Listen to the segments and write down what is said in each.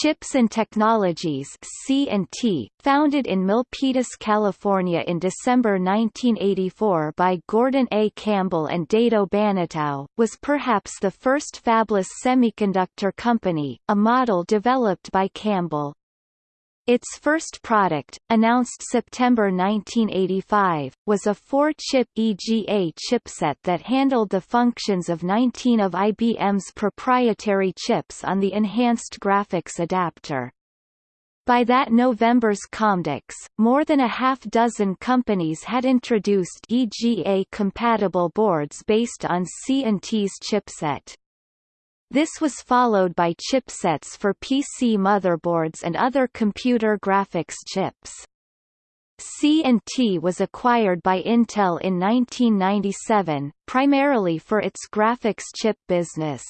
Chips and Technologies C&T, founded in Milpitas, California in December 1984 by Gordon A. Campbell and Dado Banatao, was perhaps the first fabless semiconductor company, a model developed by Campbell. Its first product, announced September 1985, was a four-chip EGA chipset that handled the functions of 19 of IBM's proprietary chips on the Enhanced Graphics Adapter. By that November's Comdex, more than a half-dozen companies had introduced EGA-compatible boards based on C&T's chipset. This was followed by chipsets for PC motherboards and other computer graphics chips. C&T was acquired by Intel in 1997, primarily for its graphics chip business.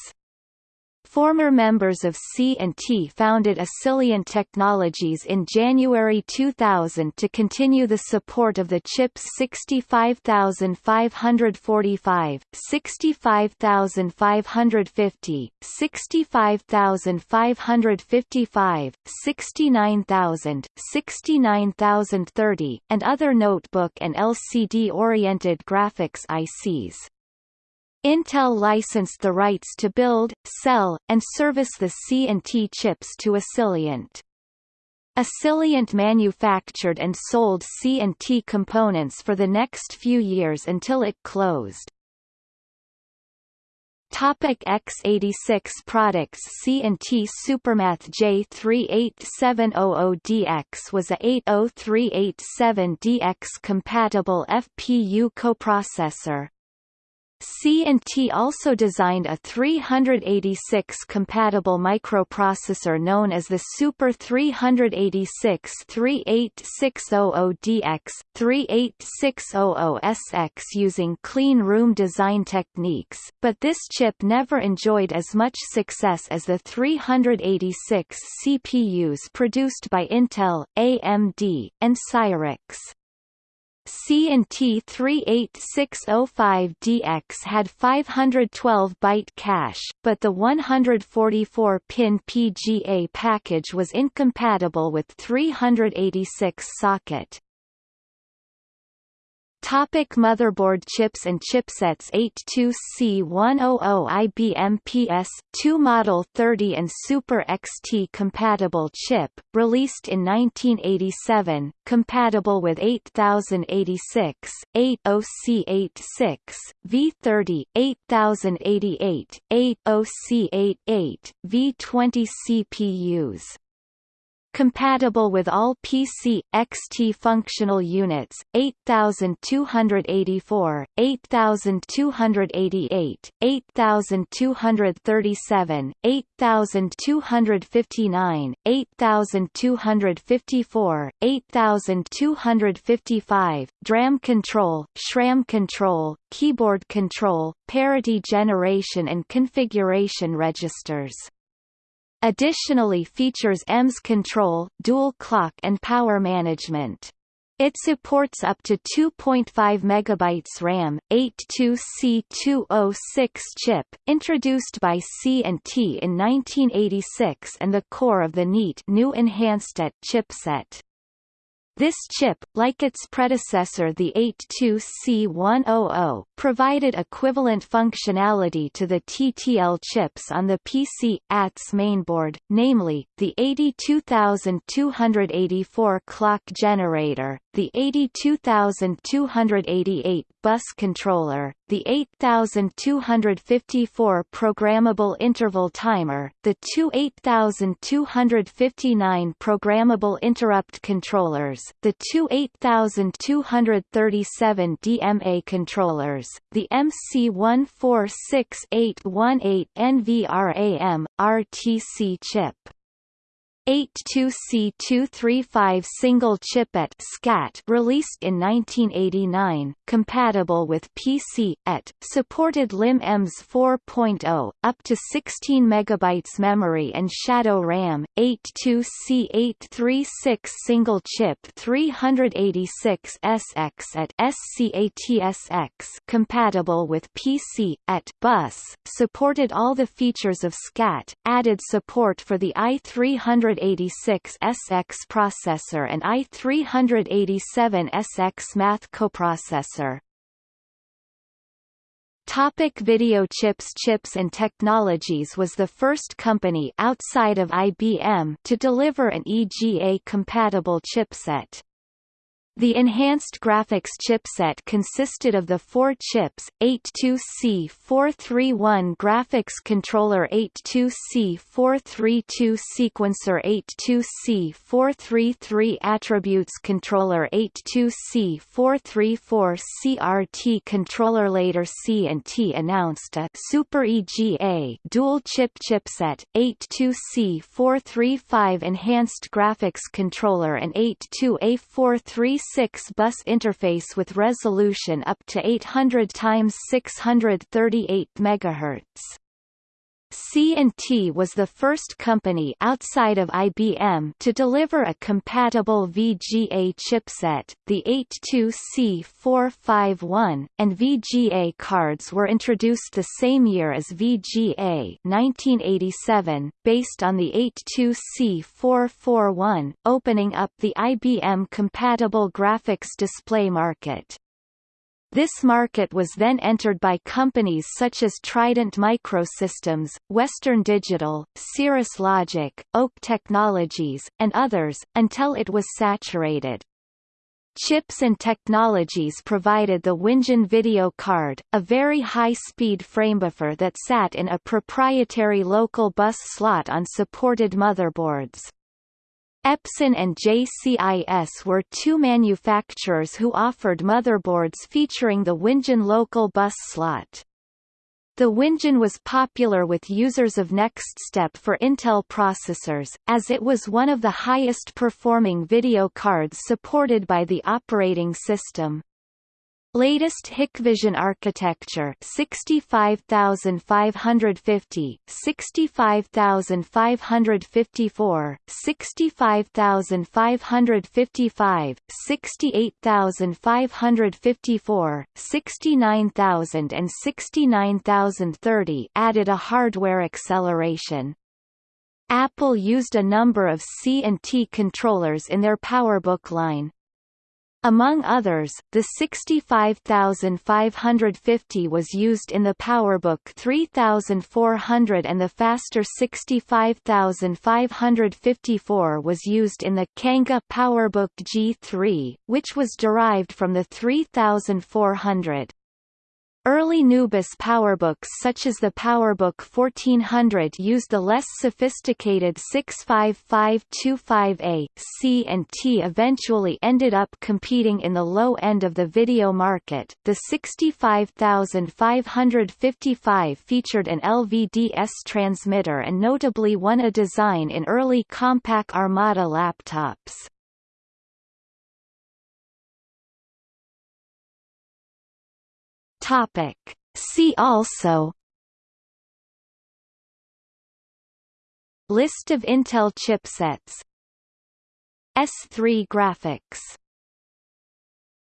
Former members of C&T founded Asiliant Technologies in January 2000 to continue the support of the chips 65545, 65550, 65555, 69000, 69030, and other notebook and LCD-oriented graphics ICs. Intel licensed the rights to build, sell, and service the C&T chips to Asiliant. Asiliant manufactured and sold C&T components for the next few years until it closed. Topic x86 products C&T Supermath J38700DX was a 80387DX compatible FPU coprocessor, C&T also designed a 386-compatible microprocessor known as the Super 386-38600DX, 38600SX using clean room design techniques, but this chip never enjoyed as much success as the 386 CPUs produced by Intel, AMD, and Cyrix. C&T 38605DX had 512 byte cache, but the 144-pin PGA package was incompatible with 386 socket. Topic motherboard chips and chipsets 82C100 IBM PS2 Model 30 and Super XT compatible chip, released in 1987, compatible with 8086, 80C86, V30, 8088, 80C88, V20 CPUs compatible with all PC XT functional units 8284 8288 8237 8259 8254 8255 DRAM control SRAM control keyboard control parity generation and configuration registers Additionally features EMS control, dual clock and power management. It supports up to 2.5 MB RAM, 82C206 chip, introduced by C&T in 1986 and the core of the NEAT new enhanced AT chipset. This chip, like its predecessor the 82C100, provided equivalent functionality to the TTL chips on the PC AT's mainboard, namely, the 82284 clock generator, the 82288 bus controller, the 8254 programmable interval timer, the two 8259 programmable interrupt controllers, the two 8237 DMA controllers, the MC146818 NVRAM, RTC chip. 82C235 single chiplet SCAT released in 1989, compatible with PC AT, supported LIM-EMS 4.0, up to 16 MB memory and shadow RAM, 82C836 single chip 386 SX at SCATSX compatible with PC AT bus, supported all the features of SCAT, added support for the i300 i386SX processor and i387SX math coprocessor. Topic video chips Chips and Technologies was the first company outside of IBM to deliver an EGA-compatible chipset. The enhanced graphics chipset consisted of the four chips, 82C431 graphics controller 82C432 sequencer 82C433 attributes controller 82C434 CRT controller. Later C&T announced a Super EGA dual-chip chipset, 82C435 enhanced graphics controller and 82A436 6 bus interface with resolution up to 800 x 638 MHz. C&T was the first company outside of IBM to deliver a compatible VGA chipset. The 82C451 and VGA cards were introduced the same year as VGA 1987, based on the 82C441, opening up the IBM compatible graphics display market. This market was then entered by companies such as Trident Microsystems, Western Digital, Cirrus Logic, Oak Technologies, and others, until it was saturated. Chips and Technologies provided the WinGine video card, a very high-speed framebuffer that sat in a proprietary local bus slot on supported motherboards. Epson and JCIS were two manufacturers who offered motherboards featuring the WinGine local bus slot. The WinGine was popular with users of NextStep for Intel processors, as it was one of the highest performing video cards supported by the operating system. Latest Hikvision architecture 65550, 65554, 65555, 68554, 69000 and 69030 added a hardware acceleration. Apple used a number of C&T controllers in their PowerBook line. Among others, the 65550 was used in the PowerBook 3400 and the faster 65554 was used in the Kanga PowerBook G3, which was derived from the 3400. Early NuBus PowerBooks such as the PowerBook 1400 used the less sophisticated 65525A. C&T eventually ended up competing in the low end of the video market. The 65555 featured an LVDS transmitter and notably won a design in early Compaq Armada laptops. Topic. See also List of Intel chipsets S3 graphics